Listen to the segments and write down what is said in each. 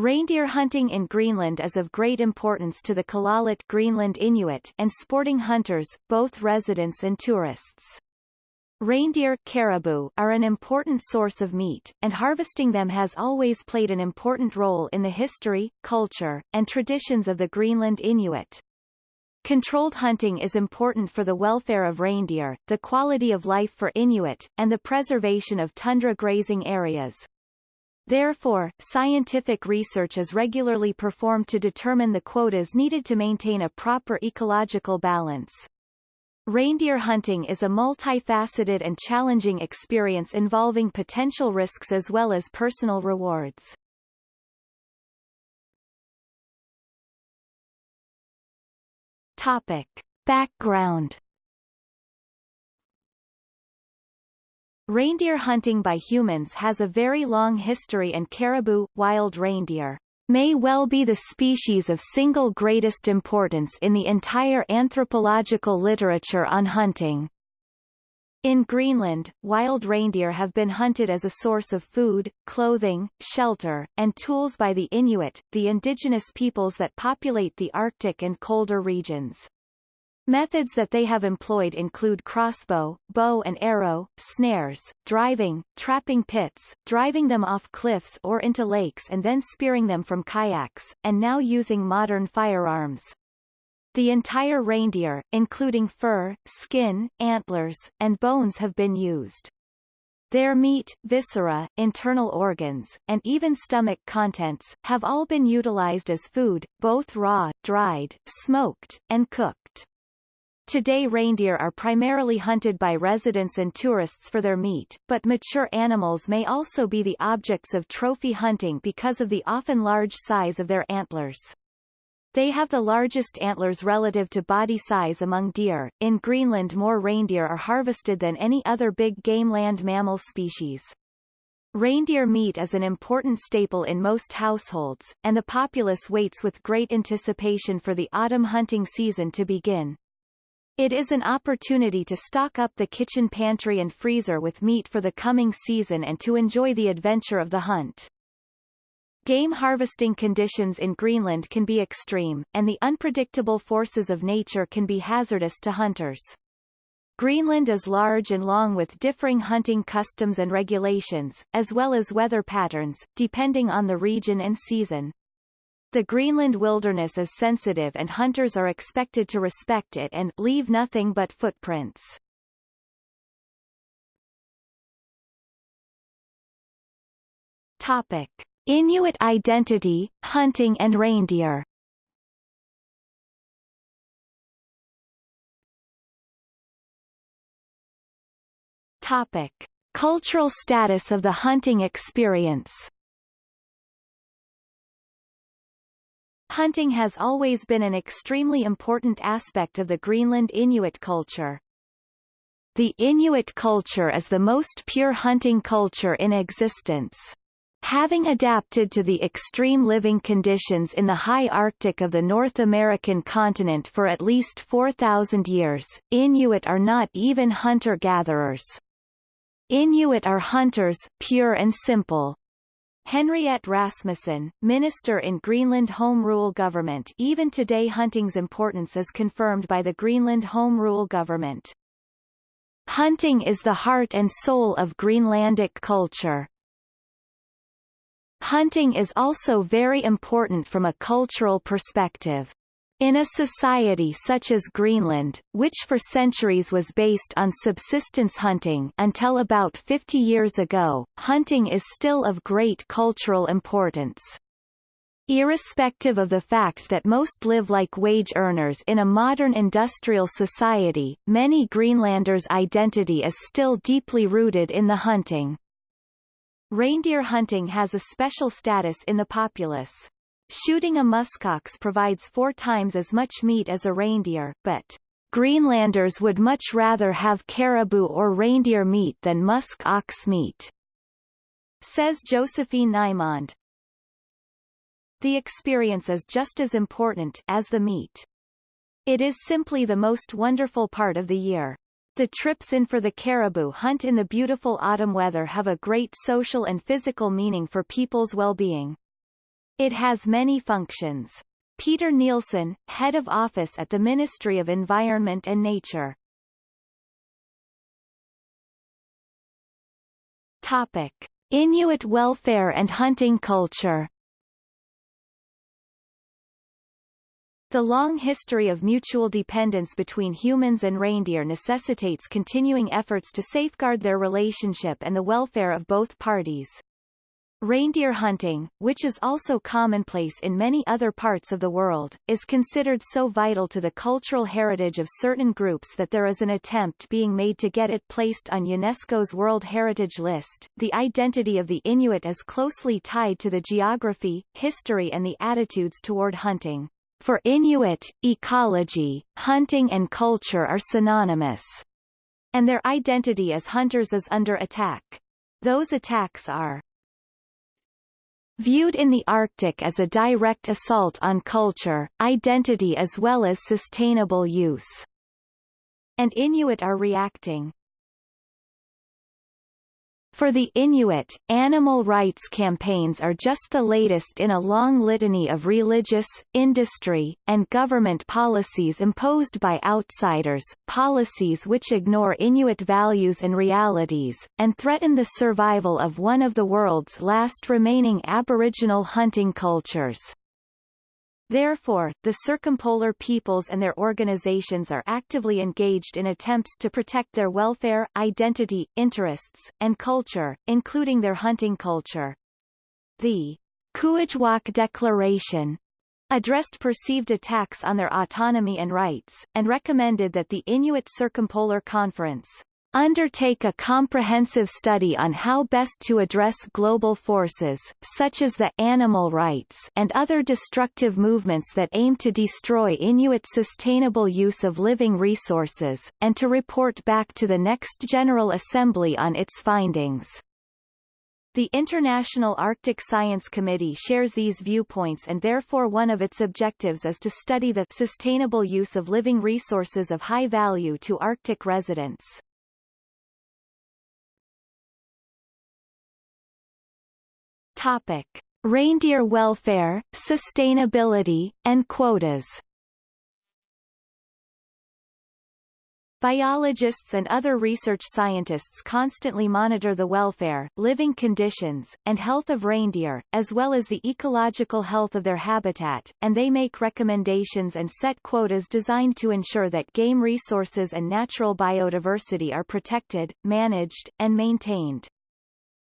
Reindeer hunting in Greenland is of great importance to the Kalaaleq Greenland Inuit and sporting hunters, both residents and tourists. Reindeer caribou are an important source of meat, and harvesting them has always played an important role in the history, culture, and traditions of the Greenland Inuit. Controlled hunting is important for the welfare of reindeer, the quality of life for Inuit, and the preservation of tundra grazing areas. Therefore, scientific research is regularly performed to determine the quotas needed to maintain a proper ecological balance. Reindeer hunting is a multifaceted and challenging experience involving potential risks as well as personal rewards. Topic. Background Reindeer hunting by humans has a very long history and caribou, wild reindeer, may well be the species of single greatest importance in the entire anthropological literature on hunting. In Greenland, wild reindeer have been hunted as a source of food, clothing, shelter, and tools by the Inuit, the indigenous peoples that populate the Arctic and colder regions. Methods that they have employed include crossbow, bow and arrow, snares, driving, trapping pits, driving them off cliffs or into lakes and then spearing them from kayaks, and now using modern firearms. The entire reindeer, including fur, skin, antlers, and bones have been used. Their meat, viscera, internal organs, and even stomach contents, have all been utilized as food, both raw, dried, smoked, and cooked. Today reindeer are primarily hunted by residents and tourists for their meat, but mature animals may also be the objects of trophy hunting because of the often large size of their antlers. They have the largest antlers relative to body size among deer. In Greenland more reindeer are harvested than any other big game land mammal species. Reindeer meat is an important staple in most households, and the populace waits with great anticipation for the autumn hunting season to begin. It is an opportunity to stock up the kitchen pantry and freezer with meat for the coming season and to enjoy the adventure of the hunt. Game harvesting conditions in Greenland can be extreme, and the unpredictable forces of nature can be hazardous to hunters. Greenland is large and long with differing hunting customs and regulations, as well as weather patterns, depending on the region and season. The Greenland wilderness is sensitive and hunters are expected to respect it and leave nothing but footprints. Topic. Inuit identity, hunting and reindeer Topic. Cultural status of the hunting experience Hunting has always been an extremely important aspect of the Greenland Inuit culture. The Inuit culture is the most pure hunting culture in existence. Having adapted to the extreme living conditions in the high Arctic of the North American continent for at least 4,000 years, Inuit are not even hunter-gatherers. Inuit are hunters, pure and simple. Henriette Rasmussen, minister in Greenland Home Rule Government even today hunting's importance is confirmed by the Greenland Home Rule Government. Hunting is the heart and soul of Greenlandic culture. Hunting is also very important from a cultural perspective. In a society such as Greenland, which for centuries was based on subsistence hunting until about 50 years ago, hunting is still of great cultural importance. Irrespective of the fact that most live like wage earners in a modern industrial society, many Greenlanders' identity is still deeply rooted in the hunting. Reindeer hunting has a special status in the populace. Shooting a muskox provides four times as much meat as a reindeer, but Greenlanders would much rather have caribou or reindeer meat than musk ox meat, says Josephine Nymond. The experience is just as important as the meat. It is simply the most wonderful part of the year. The trips in for the caribou hunt in the beautiful autumn weather have a great social and physical meaning for people's well-being. It has many functions. Peter Nielsen, Head of Office at the Ministry of Environment and Nature. Topic. Inuit welfare and hunting culture The long history of mutual dependence between humans and reindeer necessitates continuing efforts to safeguard their relationship and the welfare of both parties. Reindeer hunting, which is also commonplace in many other parts of the world, is considered so vital to the cultural heritage of certain groups that there is an attempt being made to get it placed on UNESCO's World Heritage List. The identity of the Inuit is closely tied to the geography, history and the attitudes toward hunting. For Inuit, ecology, hunting and culture are synonymous, and their identity as hunters is under attack. Those attacks are viewed in the Arctic as a direct assault on culture, identity as well as sustainable use, and Inuit are reacting. For the Inuit, animal rights campaigns are just the latest in a long litany of religious, industry, and government policies imposed by outsiders, policies which ignore Inuit values and realities, and threaten the survival of one of the world's last remaining Aboriginal hunting cultures. Therefore, the circumpolar peoples and their organizations are actively engaged in attempts to protect their welfare, identity, interests, and culture, including their hunting culture. The Kuujjuaq Declaration addressed perceived attacks on their autonomy and rights, and recommended that the Inuit Circumpolar Conference undertake a comprehensive study on how best to address global forces, such as the animal rights and other destructive movements that aim to destroy Inuit sustainable use of living resources, and to report back to the next General Assembly on its findings. The International Arctic Science Committee shares these viewpoints and therefore one of its objectives is to study the sustainable use of living resources of high value to Arctic residents. Topic: Reindeer welfare, sustainability, and quotas. Biologists and other research scientists constantly monitor the welfare, living conditions, and health of reindeer, as well as the ecological health of their habitat, and they make recommendations and set quotas designed to ensure that game resources and natural biodiversity are protected, managed, and maintained.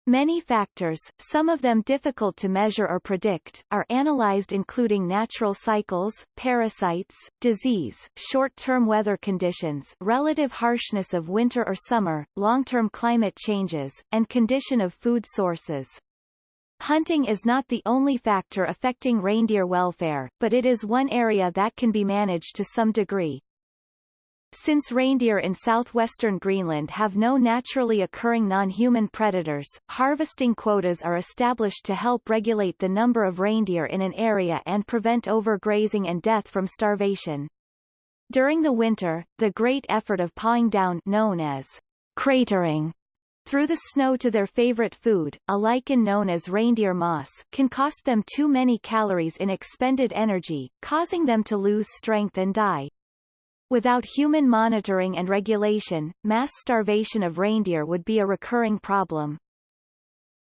Many factors, some of them difficult to measure or predict, are analyzed including natural cycles, parasites, disease, short-term weather conditions relative harshness of winter or summer, long-term climate changes, and condition of food sources. Hunting is not the only factor affecting reindeer welfare, but it is one area that can be managed to some degree. Since reindeer in southwestern Greenland have no naturally occurring non-human predators, harvesting quotas are established to help regulate the number of reindeer in an area and prevent overgrazing and death from starvation. During the winter, the great effort of pawing down known as cratering through the snow to their favorite food, a lichen known as reindeer moss, can cost them too many calories in expended energy, causing them to lose strength and die. Without human monitoring and regulation, mass starvation of reindeer would be a recurring problem.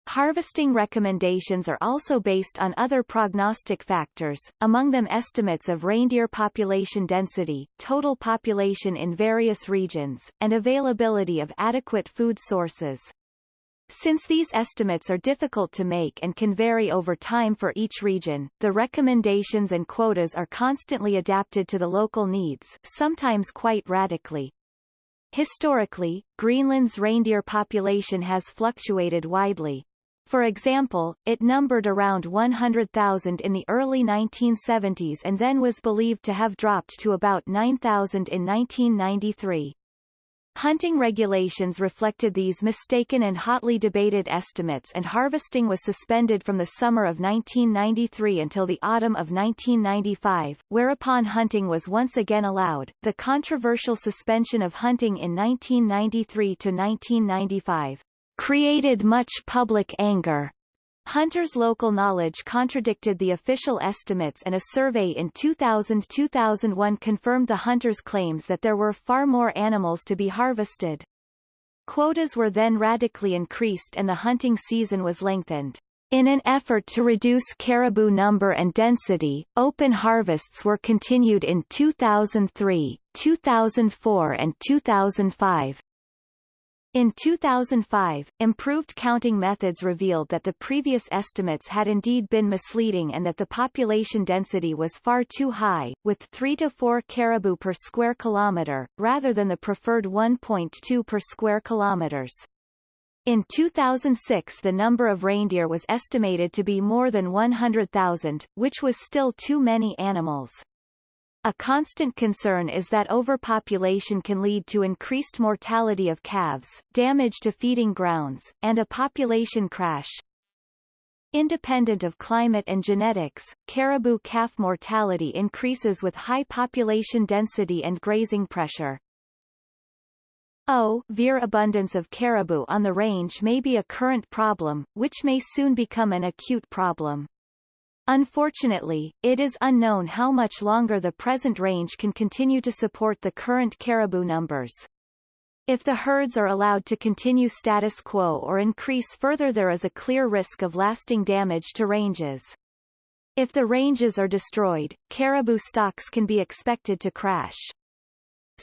Harvesting recommendations are also based on other prognostic factors, among them estimates of reindeer population density, total population in various regions, and availability of adequate food sources. Since these estimates are difficult to make and can vary over time for each region, the recommendations and quotas are constantly adapted to the local needs, sometimes quite radically. Historically, Greenland's reindeer population has fluctuated widely. For example, it numbered around 100,000 in the early 1970s and then was believed to have dropped to about 9,000 in 1993. Hunting regulations reflected these mistaken and hotly debated estimates and harvesting was suspended from the summer of 1993 until the autumn of 1995, whereupon hunting was once again allowed. The controversial suspension of hunting in 1993 to 1995 created much public anger Hunters' local knowledge contradicted the official estimates and a survey in 2000-2001 confirmed the hunters' claims that there were far more animals to be harvested. Quotas were then radically increased and the hunting season was lengthened. In an effort to reduce caribou number and density, open harvests were continued in 2003, 2004 and 2005. In 2005, improved counting methods revealed that the previous estimates had indeed been misleading and that the population density was far too high, with 3 to 4 caribou per square kilometre, rather than the preferred 1.2 per square kilometres. In 2006 the number of reindeer was estimated to be more than 100,000, which was still too many animals. A constant concern is that overpopulation can lead to increased mortality of calves, damage to feeding grounds, and a population crash. Independent of climate and genetics, caribou calf mortality increases with high population density and grazing pressure. O. Veer abundance of caribou on the range may be a current problem, which may soon become an acute problem. Unfortunately, it is unknown how much longer the present range can continue to support the current caribou numbers. If the herds are allowed to continue status quo or increase further there is a clear risk of lasting damage to ranges. If the ranges are destroyed, caribou stocks can be expected to crash.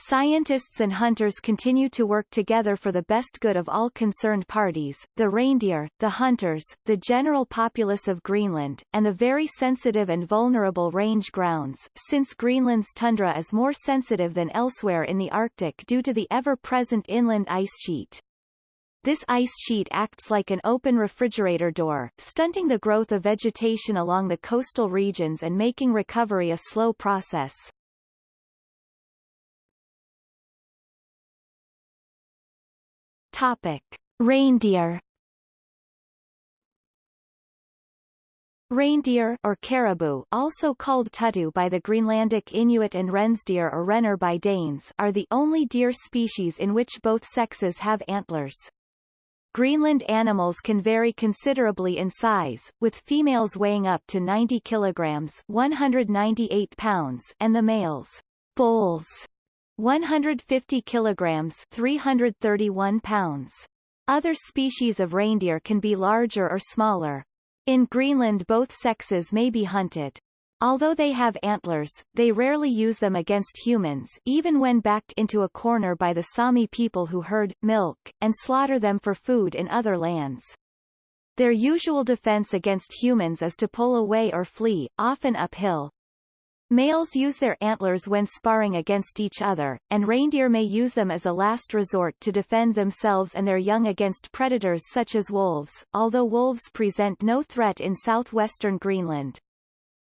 Scientists and hunters continue to work together for the best good of all concerned parties, the reindeer, the hunters, the general populace of Greenland, and the very sensitive and vulnerable range grounds, since Greenland's tundra is more sensitive than elsewhere in the Arctic due to the ever-present inland ice sheet. This ice sheet acts like an open refrigerator door, stunting the growth of vegetation along the coastal regions and making recovery a slow process. Topic: Reindeer. Reindeer or caribou, also called tutu by the Greenlandic Inuit and rensdeer or renner by Danes, are the only deer species in which both sexes have antlers. Greenland animals can vary considerably in size, with females weighing up to 90 kilograms 198 pounds and the males, bulls, 150 kilograms 331 pounds. Other species of reindeer can be larger or smaller. In Greenland both sexes may be hunted. Although they have antlers, they rarely use them against humans even when backed into a corner by the Sami people who herd, milk, and slaughter them for food in other lands. Their usual defense against humans is to pull away or flee, often uphill, Males use their antlers when sparring against each other, and reindeer may use them as a last resort to defend themselves and their young against predators such as wolves, although wolves present no threat in southwestern Greenland.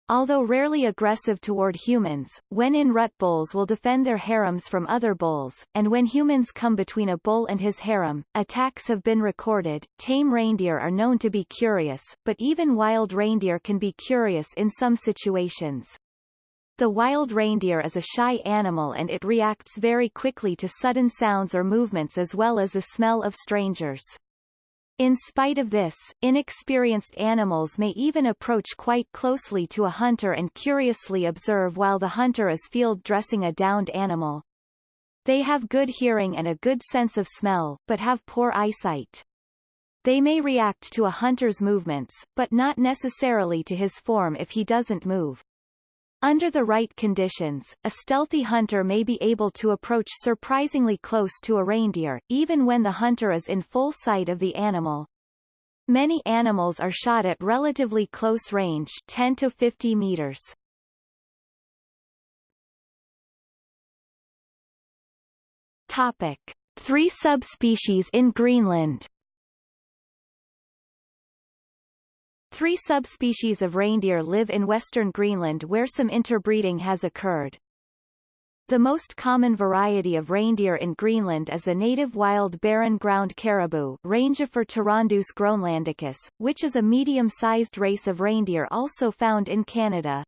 Although rarely aggressive toward humans, when in rut bulls will defend their harems from other bulls, and when humans come between a bull and his harem, attacks have been recorded. Tame reindeer are known to be curious, but even wild reindeer can be curious in some situations. The wild reindeer is a shy animal and it reacts very quickly to sudden sounds or movements as well as the smell of strangers. In spite of this, inexperienced animals may even approach quite closely to a hunter and curiously observe while the hunter is field dressing a downed animal. They have good hearing and a good sense of smell, but have poor eyesight. They may react to a hunter's movements, but not necessarily to his form if he doesn't move. Under the right conditions, a stealthy hunter may be able to approach surprisingly close to a reindeer, even when the hunter is in full sight of the animal. Many animals are shot at relatively close range 10 to 50 meters. Topic. Three subspecies in Greenland Three subspecies of reindeer live in western Greenland where some interbreeding has occurred. The most common variety of reindeer in Greenland is the native wild barren ground caribou Rangifer tarandus groenlandicus, which is a medium-sized race of reindeer also found in Canada.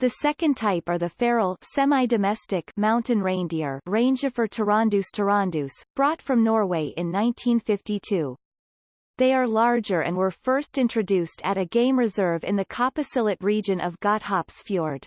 The second type are the feral semi-domestic mountain reindeer Rangifer tarandus tarandus, brought from Norway in 1952. They are larger and were first introduced at a game reserve in the Kapisillit region of Godthåbsfjord.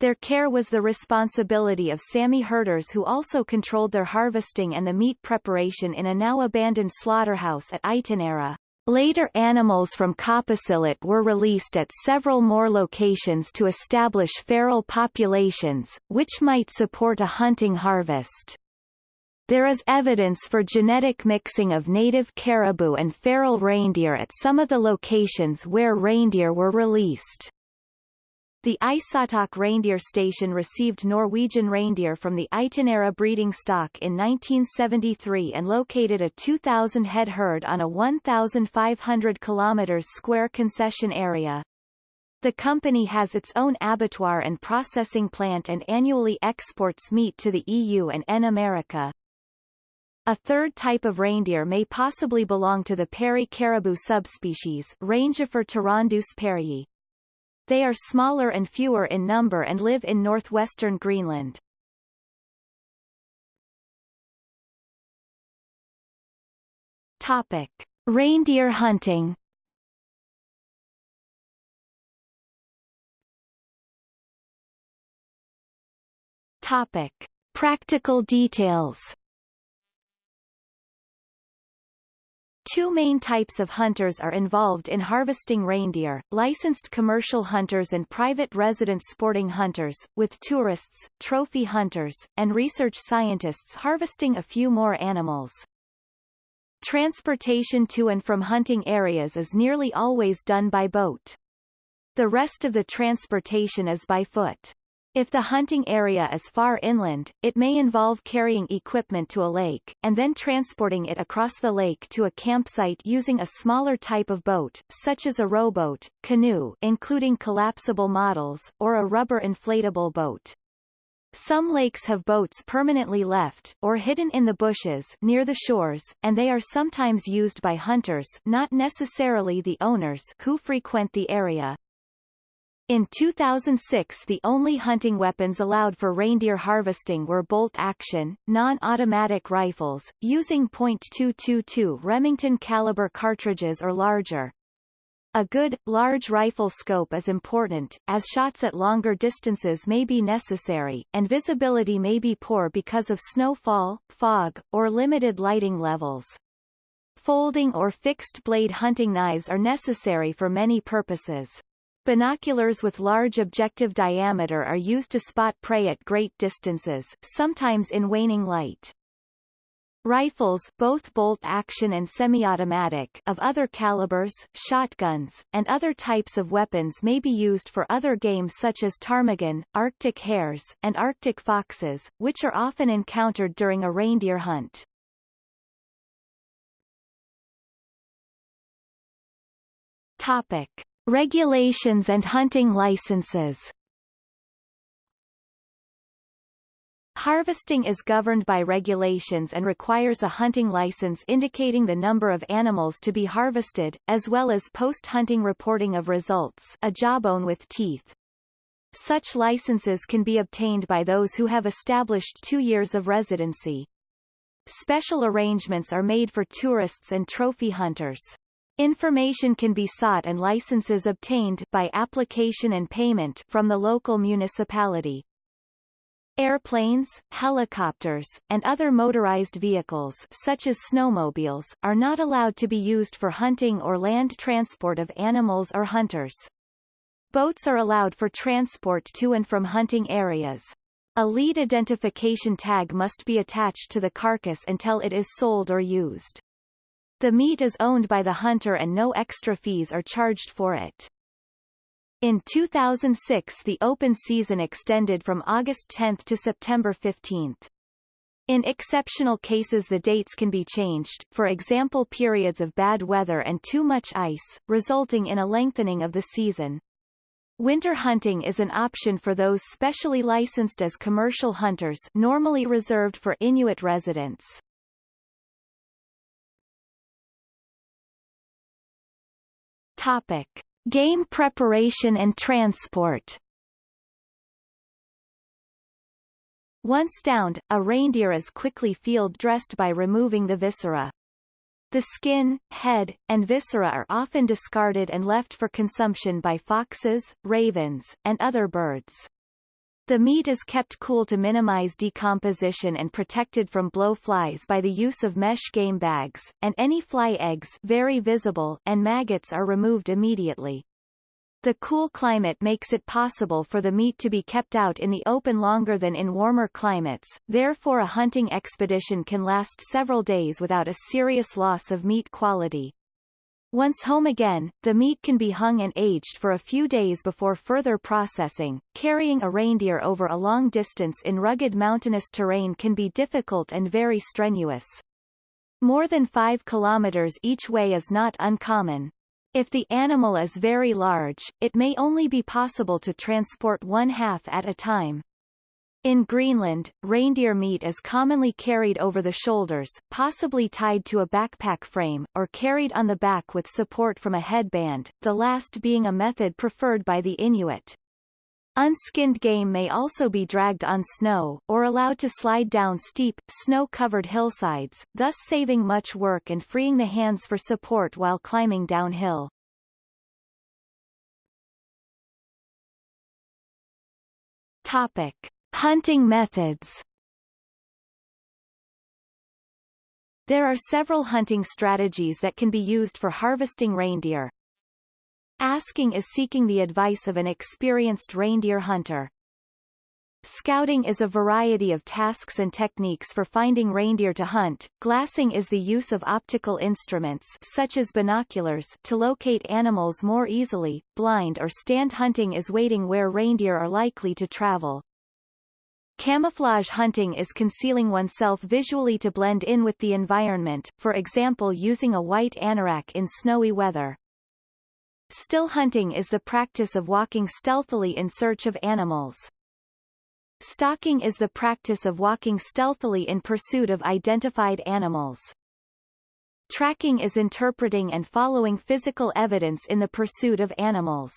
Their care was the responsibility of Sami herders who also controlled their harvesting and the meat preparation in a now abandoned slaughterhouse at Itinnera. Later animals from Kapisillit were released at several more locations to establish feral populations, which might support a hunting harvest. There is evidence for genetic mixing of native caribou and feral reindeer at some of the locations where reindeer were released. The Isortoq reindeer station received Norwegian reindeer from the Itinnera breeding stock in 1973 and located a 2,000 head herd on a 1,500 km square concession area. The company has its own abattoir and processing plant and annually exports meat to the EU and N America. A third type of reindeer may possibly belong to the Peary caribou subspecies Rangifer tarandus pearyi. They are smaller and fewer in number and live in northwestern Greenland. Topic. Reindeer hunting Topic. Practical details Two main types of hunters are involved in harvesting reindeer, licensed commercial hunters and private resident sporting hunters, with tourists, trophy hunters, and research scientists harvesting a few more animals. Transportation to and from hunting areas is nearly always done by boat. The rest of the transportation is by foot. If the hunting area is far inland, it may involve carrying equipment to a lake, and then transporting it across the lake to a campsite using a smaller type of boat, such as a rowboat, canoe including collapsible models, or a rubber inflatable boat. Some lakes have boats permanently left, or hidden in the bushes near the shores, and they are sometimes used by hunters not necessarily the owners who frequent the area. In 2006 the only hunting weapons allowed for reindeer harvesting were bolt-action, non-automatic rifles, using .222 Remington caliber cartridges or larger. A good, large rifle scope is important, as shots at longer distances may be necessary, and visibility may be poor because of snowfall, fog, or limited lighting levels. Folding or fixed-blade hunting knives are necessary for many purposes. Binoculars with large objective diameter are used to spot prey at great distances, sometimes in waning light. Rifles both bolt-action and semi-automatic of other calibers, shotguns, and other types of weapons may be used for other game such as ptarmigan, arctic hares, and arctic foxes, which are often encountered during a reindeer hunt. Topic. Regulations and hunting licenses Harvesting is governed by regulations and requires a hunting license indicating the number of animals to be harvested, as well as post-hunting reporting of results a jawbone with teeth. Such licenses can be obtained by those who have established two years of residency. Special arrangements are made for tourists and trophy hunters. Information can be sought and licenses obtained by application and payment from the local municipality. Airplanes, helicopters, and other motorized vehicles such as snowmobiles, are not allowed to be used for hunting or land transport of animals or hunters. Boats are allowed for transport to and from hunting areas. A lead identification tag must be attached to the carcass until it is sold or used. The meat is owned by the hunter and no extra fees are charged for it. In 2006 the open season extended from August 10 to September 15. In exceptional cases the dates can be changed, for example periods of bad weather and too much ice, resulting in a lengthening of the season. Winter hunting is an option for those specially licensed as commercial hunters normally reserved for Inuit residents. Topic. Game preparation and transport Once downed, a reindeer is quickly field dressed by removing the viscera. The skin, head, and viscera are often discarded and left for consumption by foxes, ravens, and other birds. The meat is kept cool to minimize decomposition and protected from blowflies by the use of mesh game bags, and any fly eggs very visible and maggots are removed immediately. The cool climate makes it possible for the meat to be kept out in the open longer than in warmer climates, therefore a hunting expedition can last several days without a serious loss of meat quality. Once home again, the meat can be hung and aged for a few days before further processing. Carrying a reindeer over a long distance in rugged mountainous terrain can be difficult and very strenuous. More than 5 kilometers each way is not uncommon. If the animal is very large, it may only be possible to transport one half at a time. In Greenland, reindeer meat is commonly carried over the shoulders, possibly tied to a backpack frame, or carried on the back with support from a headband, the last being a method preferred by the Inuit. Unskinned game may also be dragged on snow, or allowed to slide down steep, snow-covered hillsides, thus saving much work and freeing the hands for support while climbing downhill. Topic. Hunting methods There are several hunting strategies that can be used for harvesting reindeer, Asking is seeking the advice of an experienced reindeer hunter. Scouting is a variety of tasks and techniques for finding reindeer to hunt. Glassing is the use of optical instruments such as binoculars to locate animals more easily. Blind or stand hunting is waiting where reindeer are likely to travel. Camouflage hunting is concealing oneself visually to blend in with the environment, for example using a white anorak in snowy weather. Still hunting is the practice of walking stealthily in search of animals. Stalking is the practice of walking stealthily in pursuit of identified animals. Tracking is interpreting and following physical evidence in the pursuit of animals.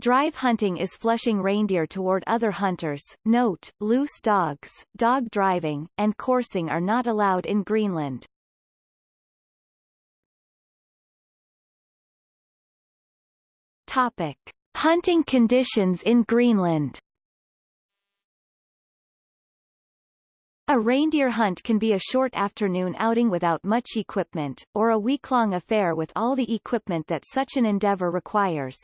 Drive hunting is flushing reindeer toward other hunters. Note, loose dogs, dog driving, and coursing are not allowed in Greenland. Topic. Hunting conditions in Greenland A reindeer hunt can be a short afternoon outing without much equipment, or a week-long affair with all the equipment that such an endeavor requires.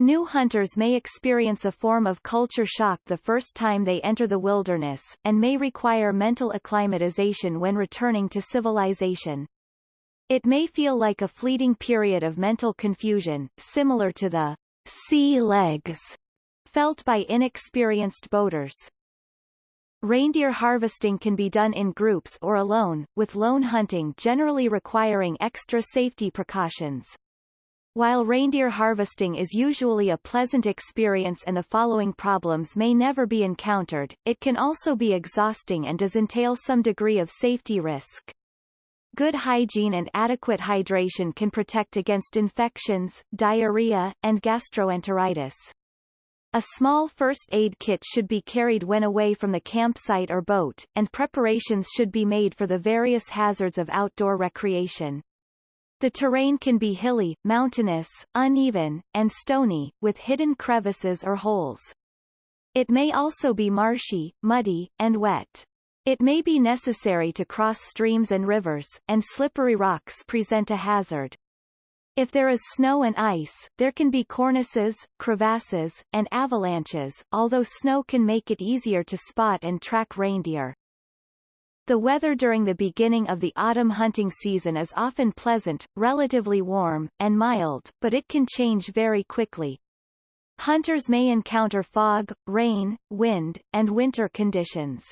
New hunters may experience a form of culture shock the first time they enter the wilderness, and may require mental acclimatization when returning to civilization. It may feel like a fleeting period of mental confusion, similar to the sea legs felt by inexperienced boaters. Reindeer harvesting can be done in groups or alone, with lone hunting generally requiring extra safety precautions. While reindeer harvesting is usually a pleasant experience and the following problems may never be encountered, it can also be exhausting and does entail some degree of safety risk. Good hygiene and adequate hydration can protect against infections, diarrhea, and gastroenteritis. A small first aid kit should be carried when away from the campsite or boat, and preparations should be made for the various hazards of outdoor recreation. The terrain can be hilly, mountainous, uneven, and stony, with hidden crevices or holes. It may also be marshy, muddy, and wet. It may be necessary to cross streams and rivers, and slippery rocks present a hazard. If there is snow and ice, there can be cornices, crevasses, and avalanches, although snow can make it easier to spot and track reindeer. The weather during the beginning of the autumn hunting season is often pleasant, relatively warm, and mild, but it can change very quickly. Hunters may encounter fog, rain, wind, and winter conditions.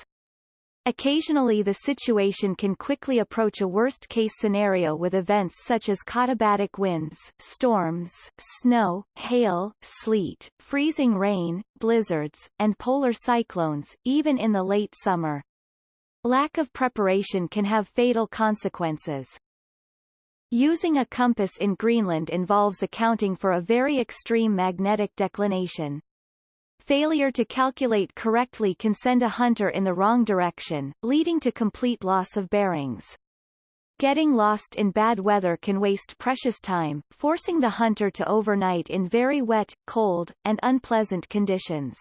Occasionally the situation can quickly approach a worst-case scenario with events such as katabatic winds, storms, snow, hail, sleet, freezing rain, blizzards, and polar cyclones, even in the late summer. Lack of preparation can have fatal consequences. Using a compass in Greenland involves accounting for a very extreme magnetic declination. Failure to calculate correctly can send a hunter in the wrong direction, leading to complete loss of bearings. Getting lost in bad weather can waste precious time, forcing the hunter to overnight in very wet, cold, and unpleasant conditions.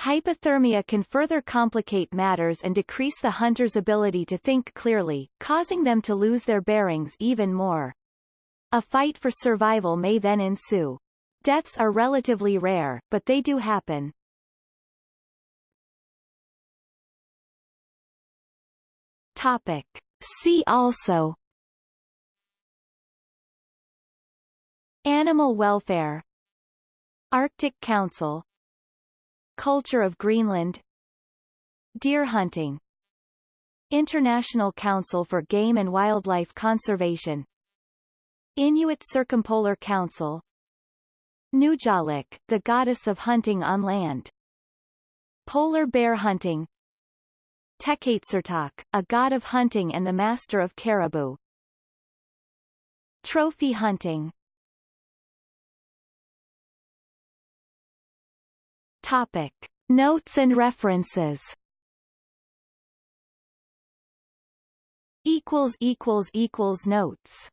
Hypothermia can further complicate matters and decrease the hunter's ability to think clearly, causing them to lose their bearings even more. A fight for survival may then ensue. Deaths are relatively rare, but they do happen. Topic. See also Animal welfare Arctic Council Culture of Greenland. Deer hunting. International Council for Game and Wildlife Conservation. Inuit Circumpolar Council. Nujalik, the goddess of hunting on land. Polar bear hunting. Tekkeitsertok, a god of hunting and the master of caribou. Trophy hunting Topic. Notes and references equals equals equals notes